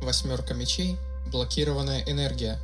«Восьмерка мечей» – блокированная энергия.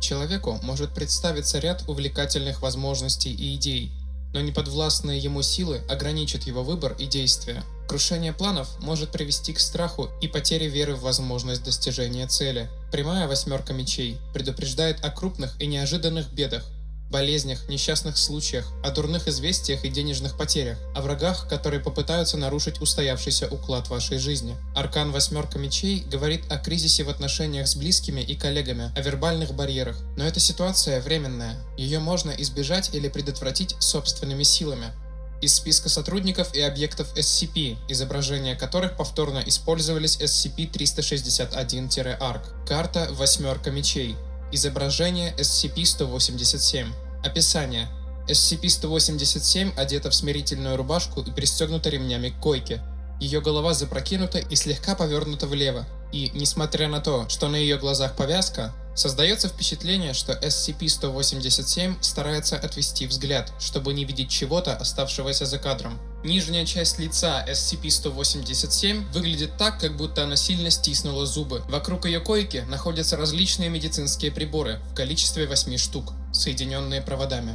Человеку может представиться ряд увлекательных возможностей и идей, но неподвластные ему силы ограничат его выбор и действия. Крушение планов может привести к страху и потере веры в возможность достижения цели. Прямая восьмерка мечей предупреждает о крупных и неожиданных бедах, болезнях, несчастных случаях, о дурных известиях и денежных потерях, о врагах, которые попытаются нарушить устоявшийся уклад вашей жизни. Аркан «Восьмерка мечей» говорит о кризисе в отношениях с близкими и коллегами, о вербальных барьерах. Но эта ситуация временная. Ее можно избежать или предотвратить собственными силами. Из списка сотрудников и объектов SCP, изображения которых повторно использовались SCP-361-ARC. Карта «Восьмерка мечей». Изображение SCP-187. Описание. SCP-187 одета в смирительную рубашку и пристегнута ремнями к койке. Ее голова запрокинута и слегка повернута влево. И, несмотря на то, что на ее глазах повязка, создается впечатление, что SCP-187 старается отвести взгляд, чтобы не видеть чего-то, оставшегося за кадром. Нижняя часть лица SCP-187 выглядит так, как будто она сильно стиснула зубы. Вокруг ее койки находятся различные медицинские приборы в количестве 8 штук, соединенные проводами.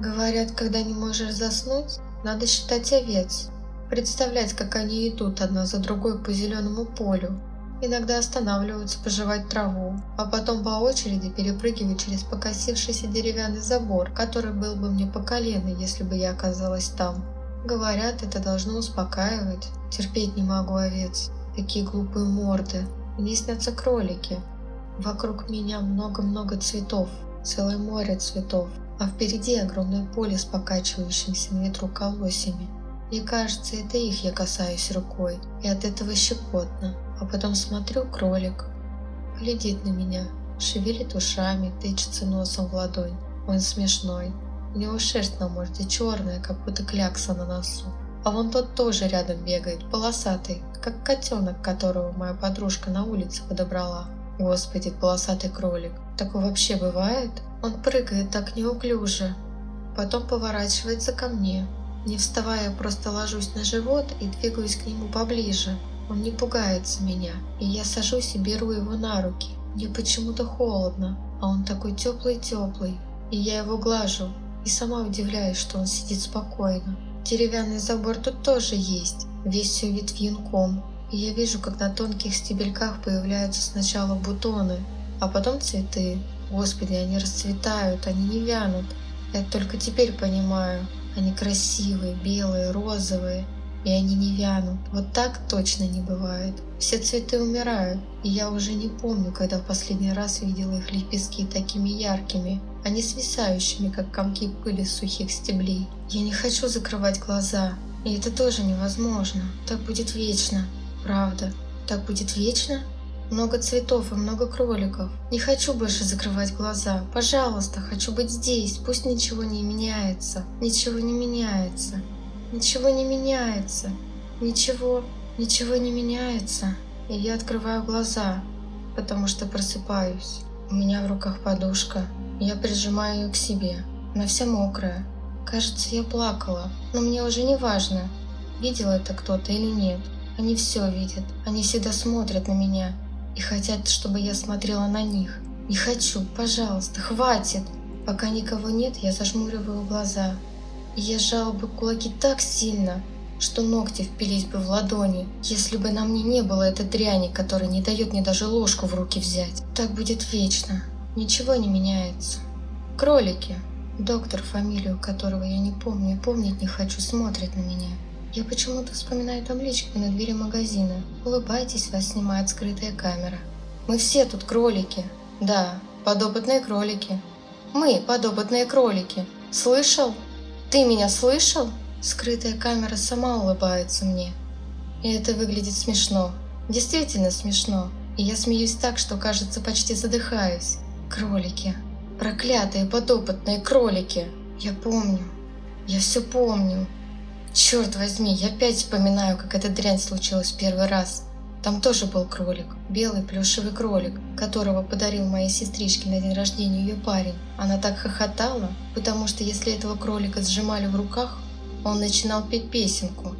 Говорят, когда не можешь заснуть, надо считать овец. Представлять, как они идут одна за другой по зеленому полю, Иногда останавливаются пожевать траву, а потом по очереди перепрыгивают через покосившийся деревянный забор, который был бы мне по колено, если бы я оказалась там. Говорят, это должно успокаивать. Терпеть не могу овец. Такие глупые морды. Мне снятся кролики. Вокруг меня много-много цветов. Целое море цветов. А впереди огромное поле с покачивающимися на ветру колосьями. Мне кажется, это их я касаюсь рукой, и от этого щекотно. А потом смотрю, кролик глядит на меня, шевелит ушами, тычется носом в ладонь. Он смешной. Него шерсть на морде черная, как будто клякса на носу. А вон тот тоже рядом бегает, полосатый, как котенок, которого моя подружка на улице подобрала. Господи, полосатый кролик. Такое вообще бывает? Он прыгает так неуклюже. Потом поворачивается ко мне. Не вставая, просто ложусь на живот и двигаюсь к нему поближе. Он не пугается меня, и я сажусь и беру его на руки. Мне почему-то холодно, а он такой теплый-теплый, и я его глажу, и сама удивляюсь, что он сидит спокойно. Деревянный забор тут тоже есть, весь все вид вьюнком, и я вижу, как на тонких стебельках появляются сначала бутоны, а потом цветы. Господи, они расцветают, они не вянут. Я только теперь понимаю, они красивые, белые, розовые, и они не вянут. Вот так точно не бывает. Все цветы умирают, и я уже не помню, когда в последний раз видела их лепестки такими яркими, а не свисающими, как комки пыли с сухих стеблей. Я не хочу закрывать глаза, и это тоже невозможно. Так будет вечно. Правда. Так будет вечно? Много цветов и много кроликов. Не хочу больше закрывать глаза. Пожалуйста, хочу быть здесь. Пусть ничего не меняется. Ничего не меняется. Ничего не меняется. Ничего, ничего не меняется. И я открываю глаза, потому что просыпаюсь. У меня в руках подушка. Я прижимаю ее к себе. Она вся мокрая. Кажется, я плакала. Но мне уже не важно, видел это кто-то или нет. Они все видят. Они всегда смотрят на меня и хотят, чтобы я смотрела на них. Не хочу, пожалуйста, хватит. Пока никого нет, я зажмуриваю глаза и я сжала бы кулаки так сильно, что ногти впились бы в ладони, если бы на мне не было этой дряни, которая не дает мне даже ложку в руки взять. Так будет вечно. Ничего не меняется. Кролики. Доктор, фамилию которого я не помню и помнить не хочу, смотрит на меня. Я почему-то вспоминаю табличку на двери магазина. Улыбайтесь, вас снимает скрытая камера. Мы все тут кролики. Да, подопытные кролики. Мы подопытные кролики. Слышал? «Ты меня слышал?» Скрытая камера сама улыбается мне. И это выглядит смешно. Действительно смешно. И я смеюсь так, что, кажется, почти задыхаюсь. Кролики. Проклятые подопытные кролики. Я помню. Я все помню. Черт возьми, я опять вспоминаю, как эта дрянь случилась первый раз. Там тоже был кролик, белый плюшевый кролик, которого подарил моей сестричке на день рождения ее парень. Она так хохотала, потому что если этого кролика сжимали в руках, он начинал петь песенку,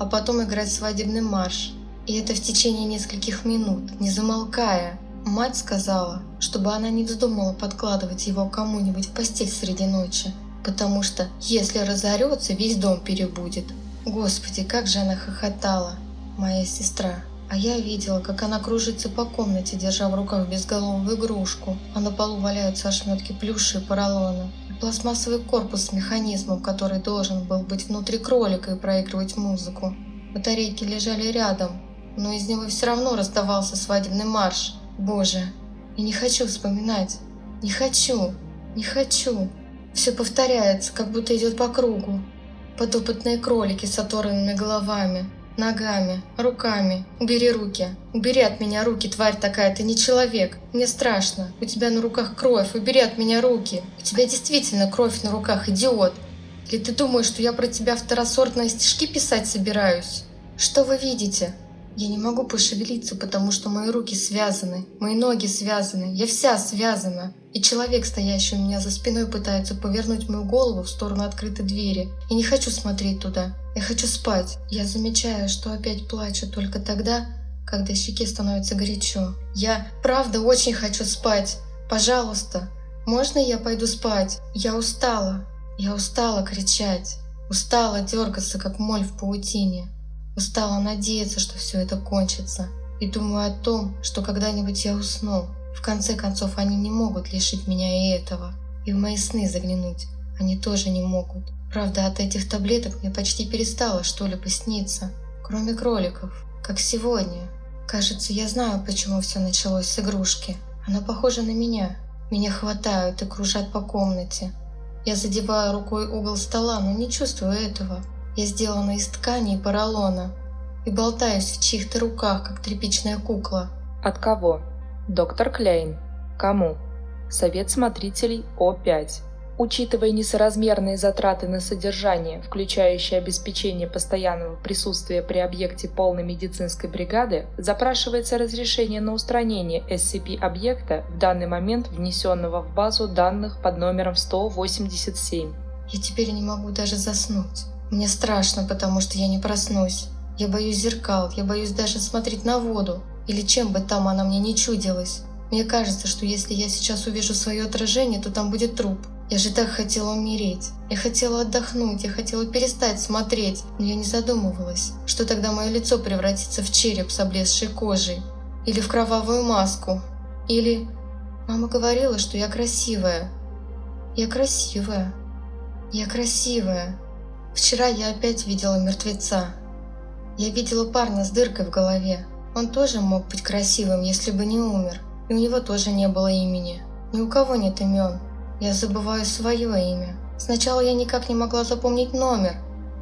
а потом играть свадебный марш. И это в течение нескольких минут, не замолкая. Мать сказала, чтобы она не вздумала подкладывать его кому-нибудь в постель среди ночи, потому что, если разорется, весь дом перебудет. Господи, как же она хохотала, моя сестра. А я видела, как она кружится по комнате, держа в руках безголовую игрушку, а на полу валяются ошметки плюши и поролона. Пластмассовый корпус с механизмом, который должен был быть внутри кролика и проигрывать музыку. Батарейки лежали рядом, но из него все равно раздавался свадебный марш. Боже, я не хочу вспоминать. Не хочу, не хочу. Все повторяется, как будто идет по кругу. Подопытные кролики с оторванными головами, ногами, руками. Убери руки. Убери от меня руки, тварь такая, ты не человек. Мне страшно. У тебя на руках кровь. Убери от меня руки. У тебя действительно кровь на руках, идиот. Или ты думаешь, что я про тебя второсортные стишки писать собираюсь? Что вы видите? Я не могу пошевелиться, потому что мои руки связаны, мои ноги связаны, я вся связана. И человек, стоящий у меня за спиной, пытается повернуть мою голову в сторону открытой двери. Я не хочу смотреть туда. Я хочу спать. Я замечаю, что опять плачу только тогда, когда щеке становится горячо. Я правда очень хочу спать. Пожалуйста, можно я пойду спать? Я устала. Я устала кричать. Устала дергаться, как моль в паутине. Устала надеяться, что все это кончится. И думаю о том, что когда-нибудь я усну. В конце концов, они не могут лишить меня и этого. И в мои сны заглянуть они тоже не могут. Правда, от этих таблеток мне почти перестало что-либо сниться. Кроме кроликов. Как сегодня. Кажется, я знаю, почему все началось с игрушки. Она похожа на меня. Меня хватают и кружат по комнате. Я задеваю рукой угол стола, но не чувствую этого. Я сделана из ткани и поролона и болтаюсь в чьих-то руках, как тряпичная кукла. От кого? Доктор Клейн. Кому? Совет смотрителей О5. Учитывая несоразмерные затраты на содержание, включающие обеспечение постоянного присутствия при объекте полной медицинской бригады, запрашивается разрешение на устранение SCP-объекта в данный момент внесенного в базу данных под номером 187. Я теперь не могу даже заснуть. Мне страшно, потому что я не проснусь. Я боюсь зеркал, я боюсь даже смотреть на воду, или чем бы там она мне не чудилась. Мне кажется, что если я сейчас увижу свое отражение, то там будет труп. Я же так хотела умереть. Я хотела отдохнуть, я хотела перестать смотреть, но я не задумывалась, что тогда мое лицо превратится в череп с облезшей кожей. Или в кровавую маску. Или... Мама говорила, что я красивая. Я красивая. Я красивая. Вчера я опять видела мертвеца. Я видела парня с дыркой в голове. Он тоже мог быть красивым, если бы не умер. И у него тоже не было имени. Ни у кого нет имен. Я забываю свое имя. Сначала я никак не могла запомнить номер,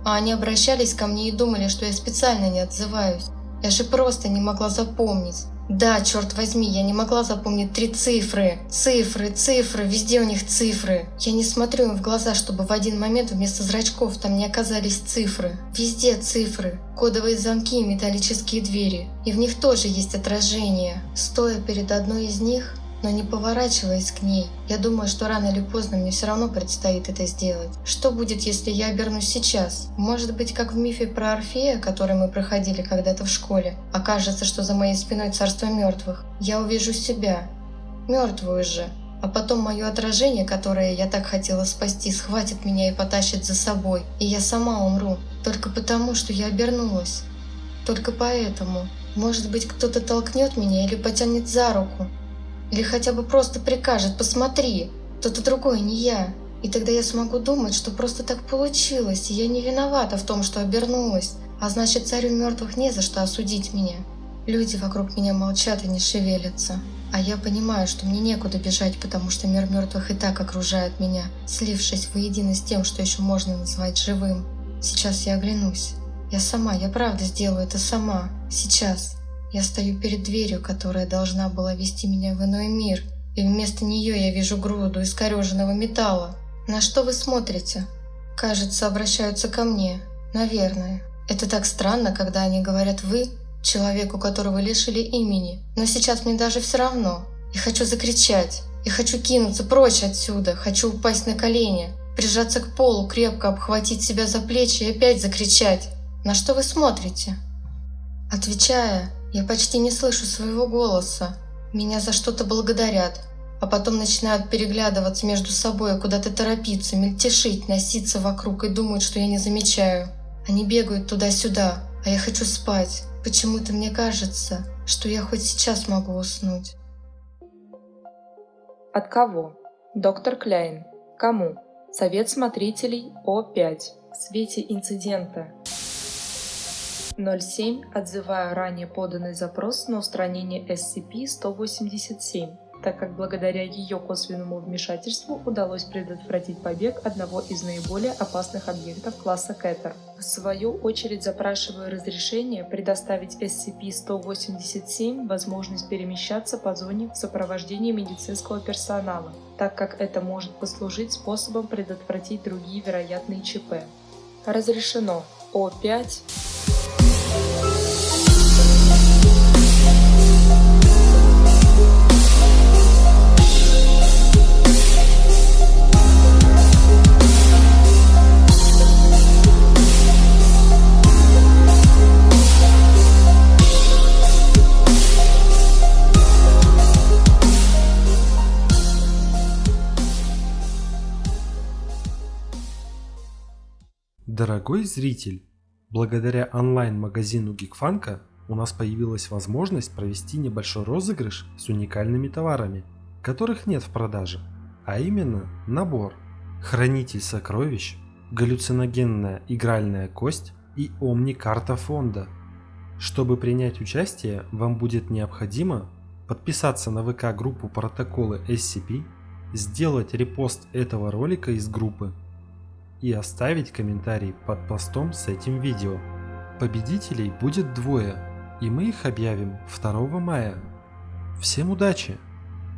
а они обращались ко мне и думали, что я специально не отзываюсь. Я же просто не могла запомнить. Да, черт возьми, я не могла запомнить три цифры. Цифры, цифры, везде у них цифры. Я не смотрю им в глаза, чтобы в один момент вместо зрачков там не оказались цифры. Везде цифры. Кодовые замки и металлические двери. И в них тоже есть отражение. Стоя перед одной из них, но не поворачиваясь к ней. Я думаю, что рано или поздно мне все равно предстоит это сделать. Что будет, если я обернусь сейчас? Может быть, как в мифе про Орфея, который мы проходили когда-то в школе. Окажется, что за моей спиной царство мертвых. Я увижу себя. Мертвую же. А потом мое отражение, которое я так хотела спасти, схватит меня и потащит за собой. И я сама умру. Только потому, что я обернулась. Только поэтому. Может быть, кто-то толкнет меня или потянет за руку. Или хотя бы просто прикажет «посмотри», кто-то другой, не я. И тогда я смогу думать, что просто так получилось, и я не виновата в том, что обернулась. А значит, царю мертвых не за что осудить меня. Люди вокруг меня молчат и не шевелятся. А я понимаю, что мне некуда бежать, потому что мир мертвых и так окружает меня, слившись воедино с тем, что еще можно назвать живым. Сейчас я оглянусь. Я сама, я правда сделаю это сама. Сейчас. Я стою перед дверью, которая должна была вести меня в иной мир, и вместо нее я вижу груду искореженного металла. На что вы смотрите? Кажется, обращаются ко мне. Наверное. Это так странно, когда они говорят «вы», человеку, которого лишили имени. Но сейчас мне даже все равно. Я хочу закричать. Я хочу кинуться прочь отсюда. Хочу упасть на колени. Прижаться к полу, крепко обхватить себя за плечи и опять закричать. На что вы смотрите? Отвечая, я почти не слышу своего голоса. Меня за что-то благодарят, а потом начинают переглядываться между собой, куда-то торопиться, мельтешить, носиться вокруг и думают, что я не замечаю. Они бегают туда-сюда, а я хочу спать. Почему-то мне кажется, что я хоть сейчас могу уснуть. От кого? Доктор Кляйн. Кому? Совет смотрителей О5. В свете инцидента 07 отзываю ранее поданный запрос на устранение SCP-187 так как благодаря ее косвенному вмешательству удалось предотвратить побег одного из наиболее опасных объектов класса Кэтер. В свою очередь запрашиваю разрешение предоставить SCP-187 возможность перемещаться по зоне в сопровождении медицинского персонала, так как это может послужить способом предотвратить другие вероятные ЧП. Разрешено. О5 Дорогой зритель, благодаря онлайн-магазину Гикфанка у нас появилась возможность провести небольшой розыгрыш с уникальными товарами, которых нет в продаже, а именно набор Хранитель сокровищ, галлюциногенная игральная кость и Омни-карта фонда. Чтобы принять участие, вам будет необходимо подписаться на ВК-группу протоколы SCP, сделать репост этого ролика из группы и оставить комментарий под постом с этим видео. Победителей будет двое, и мы их объявим 2 мая. Всем удачи!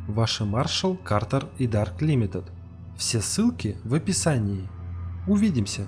Ваши Маршал, Картер и Dark Limited. Все ссылки в описании. Увидимся!